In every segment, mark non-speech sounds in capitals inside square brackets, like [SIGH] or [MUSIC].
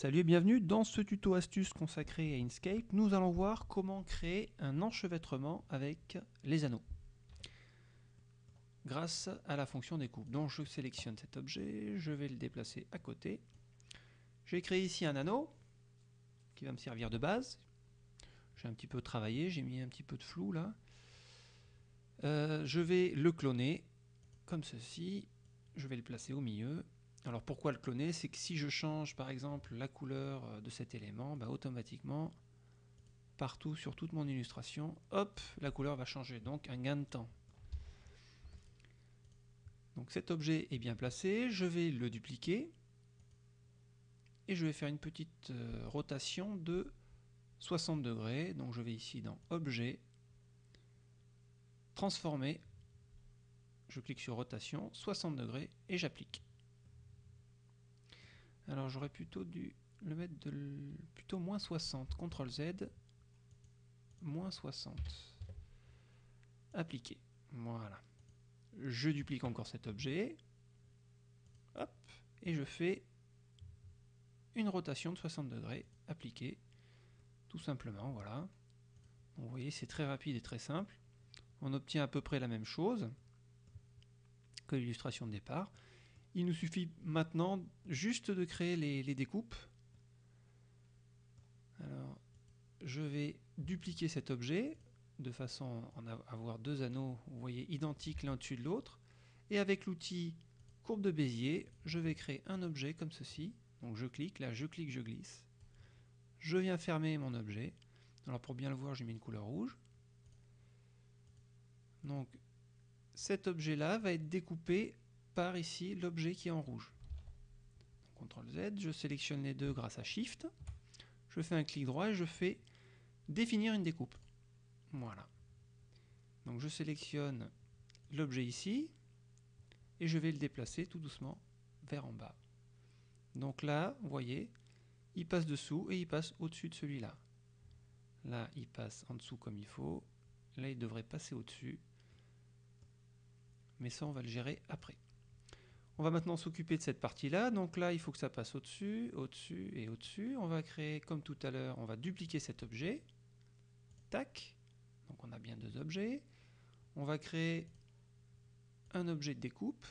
Salut et bienvenue dans ce tuto astuce consacré à Inkscape. Nous allons voir comment créer un enchevêtrement avec les anneaux grâce à la fonction découpe. Donc je sélectionne cet objet, je vais le déplacer à côté. J'ai créé ici un anneau qui va me servir de base. J'ai un petit peu travaillé, j'ai mis un petit peu de flou là. Euh, je vais le cloner comme ceci. Je vais le placer au milieu alors pourquoi le cloner? C'est que si je change par exemple la couleur euh, de cet élément, bah, automatiquement, partout sur toute mon illustration, hop, la couleur va changer. Donc un gain de temps. Donc cet objet est bien placé, je vais le dupliquer et je vais faire une petite euh, rotation de 60 degrés. Donc je vais ici dans Objet, Transformer, je clique sur Rotation, 60 degrés et j'applique. Alors j'aurais plutôt dû le mettre de plutôt moins 60. CTRL Z, moins 60. Appliquer. Voilà. Je duplique encore cet objet. Hop. Et je fais une rotation de 60 degrés. Appliquer. Tout simplement, voilà. vous voyez, c'est très rapide et très simple. On obtient à peu près la même chose que l'illustration de départ. Il nous suffit maintenant juste de créer les, découpes. Alors, je vais dupliquer cet objet de façon à avoir deux anneaux, vous identiques l'un dessus de l'autre. Et avec l'outil courbe de Bézier, je vais créer un objet comme ceci. Je clique, là je clique, je glisse. Je viens fermer mon objet. Alors pour bien le voir, j'ai mis une couleur rouge. Donc cet objet-là va être découpé ici l'objet qui est en rouge. CTRL Z, je sélectionne les deux grâce à Shift, je fais un clic droit et je fais définir une découpe. Voilà. Donc je sélectionne l'objet ici et je vais le déplacer tout doucement vers en bas. Donc là, vous voyez, il passe dessous et il passe au-dessus de celui-là. Là, il passe en dessous comme il faut. Là, il devrait passer au-dessus. Mais ça, on va le gérer après. On va maintenant s'occuper de cette partie-là. Donc là, il faut que ça passe au-dessus, au-dessus et au-dessus. On va créer, comme tout à l'heure, on va dupliquer cet objet. Tac. Donc on a bien deux objets. On va créer un objet de découpe.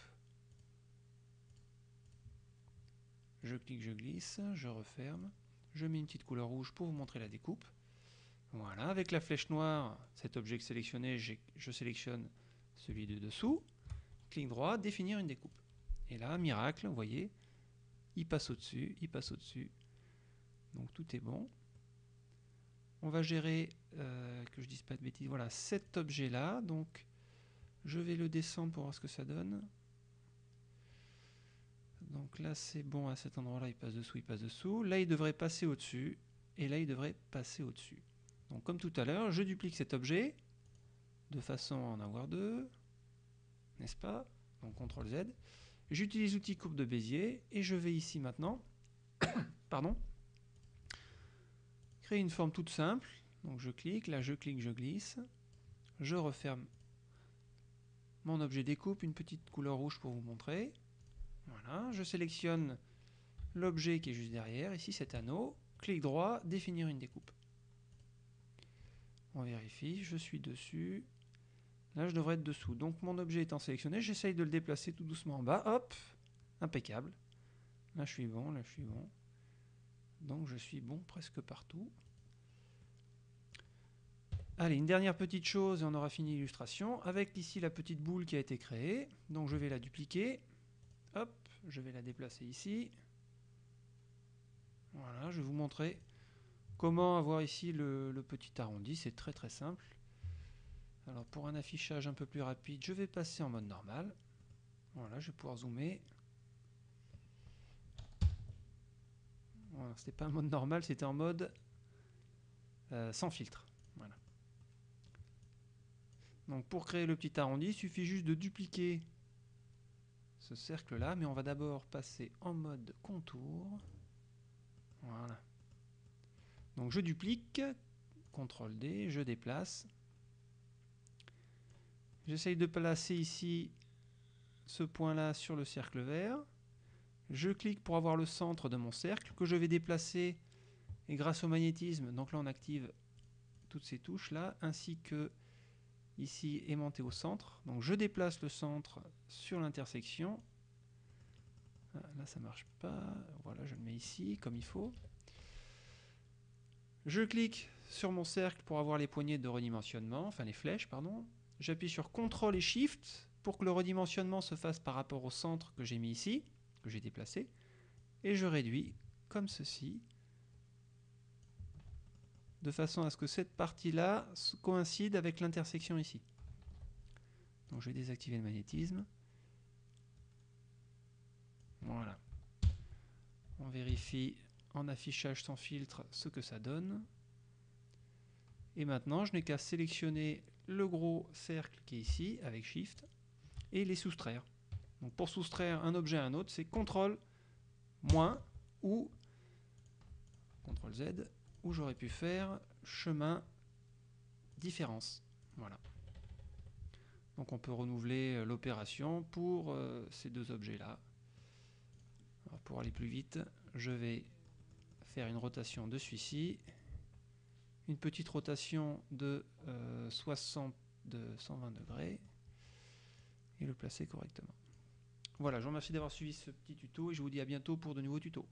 Je clique, je glisse, je referme. Je mets une petite couleur rouge pour vous montrer la découpe. Voilà, avec la flèche noire, cet objet sélectionné, je sélectionne celui de dessous. Clic droit, définir une découpe. Et là, miracle, vous voyez, il passe au-dessus, il passe au-dessus. Donc tout est bon. On va gérer, euh, que je dise pas de bêtises, voilà, cet objet-là. Donc je vais le descendre pour voir ce que ça donne. Donc là, c'est bon, à cet endroit-là, il passe dessous, il passe dessous. Là, il devrait passer au-dessus. Et là, il devrait passer au-dessus. Donc comme tout à l'heure, je duplique cet objet de façon à en avoir deux. N'est-ce pas? Donc CTRL Z. J'utilise l'outil courbe de Bézier et je vais ici maintenant [COUGHS] pardon, créer une forme toute simple. Donc je clique, là je clique, je glisse. Je referme mon objet découpe, une petite couleur rouge pour vous montrer. Voilà, je sélectionne l'objet qui est juste derrière, ici cet anneau. Clic droit, définir une découpe. On vérifie, je suis dessus, Là, je devrais être dessous. Donc mon objet étant sélectionné, j'essaye de le déplacer tout doucement en bas. Hop, impeccable. Là, je suis bon, là, je suis bon. Donc je suis bon presque partout. Allez, une dernière petite chose et on aura fini l'illustration. Avec ici la petite boule qui a été créée. Donc je vais la dupliquer. Hop, je vais la déplacer ici. Voilà, je vais vous montrer comment avoir ici le, le petit arrondi. C'est très très simple. Alors pour un affichage un peu plus rapide, je vais passer en mode normal. Voilà, je vais pouvoir zoomer. Voilà, c'était pas un mode normal, c'était en mode euh, sans filtre. Voilà. Donc pour créer le petit arrondi, il suffit juste de dupliquer ce cercle-là, mais on va d'abord passer en mode contour. Voilà. Donc je duplique, CTRL D, je déplace. J'essaye de placer ici ce point-là sur le cercle vert. Je clique pour avoir le centre de mon cercle que je vais déplacer et grâce au magnétisme, donc là on active toutes ces touches là, ainsi que ici aimanté au centre. Donc je déplace le centre sur l'intersection. Ah, là ça marche pas. Voilà, je le mets ici comme il faut. Je clique sur mon cercle pour avoir les poignées de redimensionnement, enfin les flèches, pardon. J'appuie sur CTRL et SHIFT pour que le redimensionnement se fasse par rapport au centre que j'ai mis ici, que j'ai déplacé. Et je réduis comme ceci de façon à ce que cette partie-là coïncide avec l'intersection ici. Donc je vais désactiver le magnétisme. Voilà. On vérifie en affichage sans filtre ce que ça donne. Et maintenant, je n'ai qu'à sélectionner le gros cercle qui est ici avec Shift et les soustraire. Pour soustraire un objet à un autre, c'est CTRL moins ou CTRL Z où j'aurais pu faire chemin différence. Voilà. Donc on peut renouveler euh, l'opération pour euh, ces deux objets-là. Pour aller plus vite, je vais faire une rotation de celui-ci, une petite rotation de, 60, euh, de 120 degrés, et le placer correctement. Voilà, je vous remercie d'avoir suivi ce petit tuto et je vous dis à bientôt pour de nouveaux tutos.